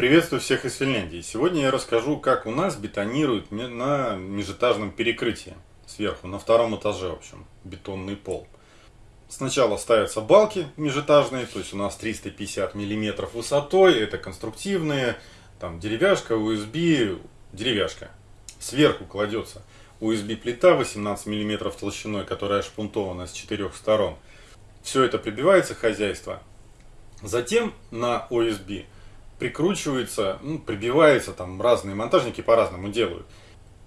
Приветствую всех из Финляндии. Сегодня я расскажу, как у нас бетонируют на межэтажном перекрытии. Сверху, на втором этаже, в общем, бетонный пол. Сначала ставятся балки межэтажные, то есть у нас 350 миллиметров высотой, это конструктивные, там деревяшка, USB, деревяшка. Сверху кладется USB плита 18 миллиметров толщиной, которая шпунтована с четырех сторон. Все это прибивается хозяйство. Затем на USB прикручивается, ну, прибивается, там разные монтажники по-разному делают.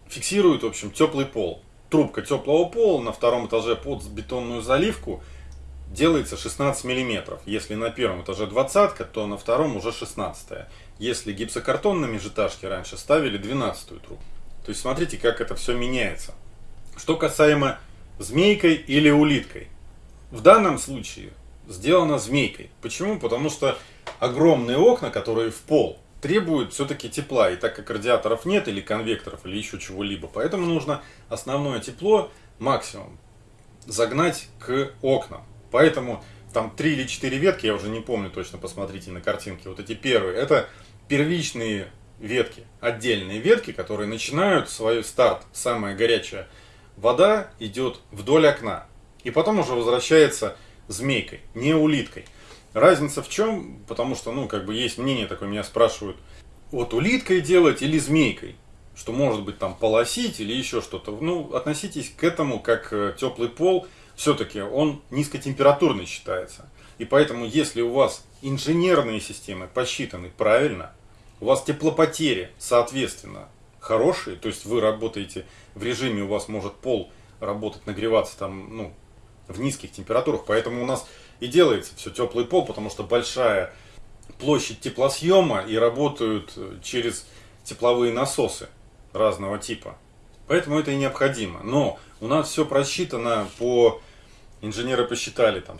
Фиксируют, в общем, теплый пол. Трубка теплого пола на втором этаже под бетонную заливку делается 16 миллиметров. Если на первом этаже 20, то на втором уже 16. Если гипсокартон на межэтажке раньше ставили 12 трубку. То есть смотрите, как это все меняется. Что касаемо змейкой или улиткой. В данном случае сделано змейкой. Почему? Потому что огромные окна, которые в пол, требуют все-таки тепла. И так как радиаторов нет, или конвекторов, или еще чего-либо, поэтому нужно основное тепло максимум загнать к окнам. Поэтому там три или четыре ветки, я уже не помню точно, посмотрите на картинке. Вот эти первые, это первичные ветки, отдельные ветки, которые начинают свой старт. Самая горячая вода идет вдоль окна. И потом уже возвращается змейкой, не улиткой. Разница в чем? Потому что, ну, как бы есть мнение такое, меня спрашивают, вот улиткой делать или змейкой? Что может быть там полосить или еще что-то. Ну, относитесь к этому как э, теплый пол. Все-таки он низкотемпературный считается. И поэтому, если у вас инженерные системы посчитаны правильно, у вас теплопотери, соответственно, хорошие, то есть вы работаете в режиме, у вас может пол работать, нагреваться там, ну, в низких температурах, поэтому у нас и делается все теплый пол, потому что большая площадь теплосъема и работают э, через тепловые насосы разного типа. Поэтому это и необходимо. Но у нас все просчитано по... Инженеры посчитали, там,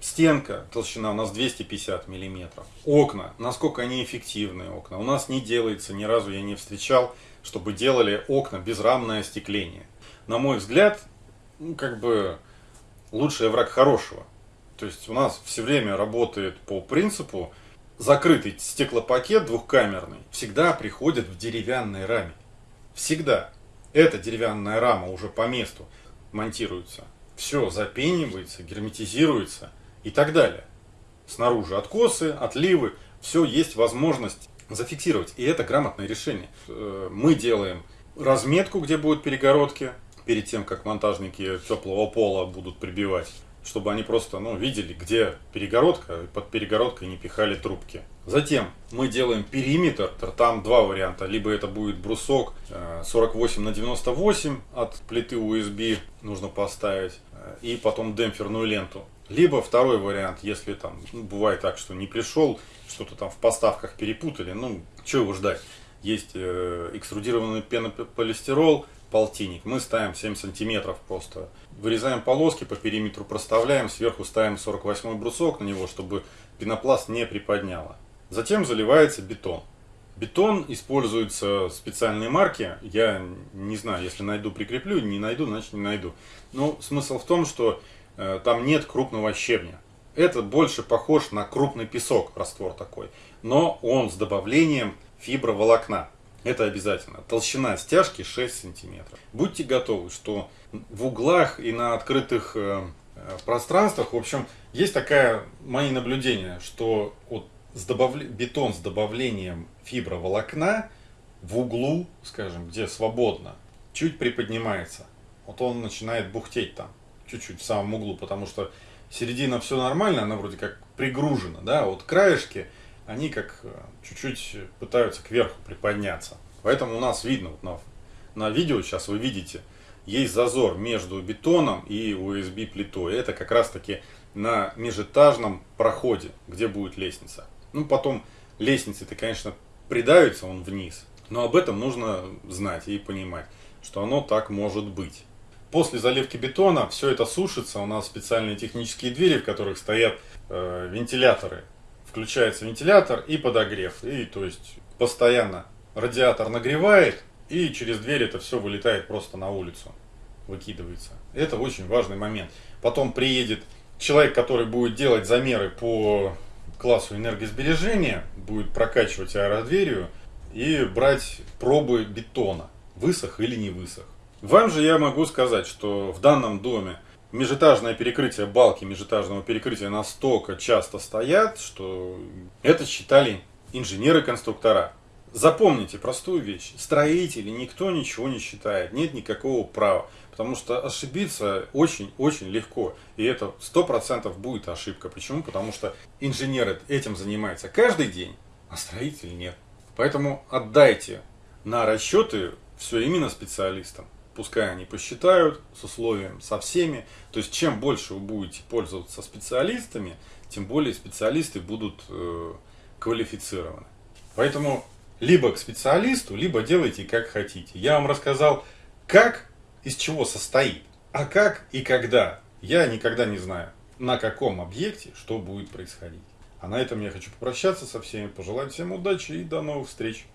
стенка, толщина у нас 250 миллиметров. Окна, насколько они эффективные окна. У нас не делается, ни разу я не встречал, чтобы делали окна безрамное остекление. На мой взгляд, ну, как бы лучший враг хорошего. То есть у нас все время работает по принципу закрытый стеклопакет двухкамерный всегда приходит в деревянной раме. Всегда. Эта деревянная рама уже по месту монтируется. Все запенивается, герметизируется и так далее. Снаружи откосы, отливы, все есть возможность зафиксировать. И это грамотное решение. Э, мы делаем разметку, где будут перегородки, перед тем, как монтажники теплого пола будут прибивать чтобы они просто ну, видели, где перегородка, и под перегородкой не пихали трубки. Затем мы делаем периметр, там два варианта, либо это будет брусок 48 э, на 98 от плиты USB нужно поставить, э, и потом демпферную ленту. Либо второй вариант, если там ну, бывает так, что не пришел, что-то там в поставках перепутали, ну, что его ждать. Есть э, экструдированный пенополистирол, полтинник. Мы ставим 7 сантиметров просто. Вырезаем полоски, по периметру проставляем, сверху ставим 48 брусок на него, чтобы пенопласт не приподняло. Затем заливается бетон. Бетон используется специальные марки. Я не знаю, если найду, прикреплю, не найду, значит не найду. Но смысл в том, что э, там нет крупного щебня. Это больше похож на крупный песок, раствор такой. Но он с добавлением фиброволокна. Это обязательно. Толщина стяжки 6 сантиметров. Будьте готовы, что в углах и на открытых э, э, пространствах, в общем, есть такая, мои наблюдения, что вот с добав... бетон с добавлением фиброволокна в углу, скажем, где свободно, чуть приподнимается. Вот он начинает бухтеть там, чуть-чуть в самом углу, потому что середина все нормально, она вроде как пригружена, да, вот краешки, они как э, чуть-чуть пытаются кверху приподняться. Поэтому у нас видно вот на, на видео, сейчас вы видите, есть зазор между бетоном и USB плитой. Это как раз таки на межэтажном проходе, где будет лестница. Ну, потом лестницы-то, конечно, придавится он вниз. Но об этом нужно знать и понимать, что оно так может быть. После заливки бетона все это сушится. У нас специальные технические двери, в которых стоят э, вентиляторы включается вентилятор и подогрев. И то есть постоянно радиатор нагревает, и через дверь это все вылетает просто на улицу, выкидывается. Это очень важный момент. Потом приедет человек, который будет делать замеры по классу энергосбережения, будет прокачивать аэродверию и брать пробы бетона, высох или не высох. Вам же я могу сказать, что в данном доме межэтажное перекрытие балки межэтажного перекрытия настолько часто стоят, что это считали инженеры-конструктора. Запомните простую вещь. Строители никто ничего не считает. Нет никакого права. Потому что ошибиться очень-очень легко. И это 100% будет ошибка. Почему? Потому что инженеры этим занимаются каждый день, а строители нет. Поэтому отдайте на расчеты все именно специалистам. Пускай они посчитают с условием, со всеми. То есть, чем больше вы будете пользоваться специалистами, тем более специалисты будут э, квалифицированы. Поэтому либо к специалисту, либо делайте как хотите. Я вам рассказал, как, из чего состоит, а как и когда. Я никогда не знаю, на каком объекте что будет происходить. А на этом я хочу попрощаться со всеми, пожелать всем удачи и до новых встреч.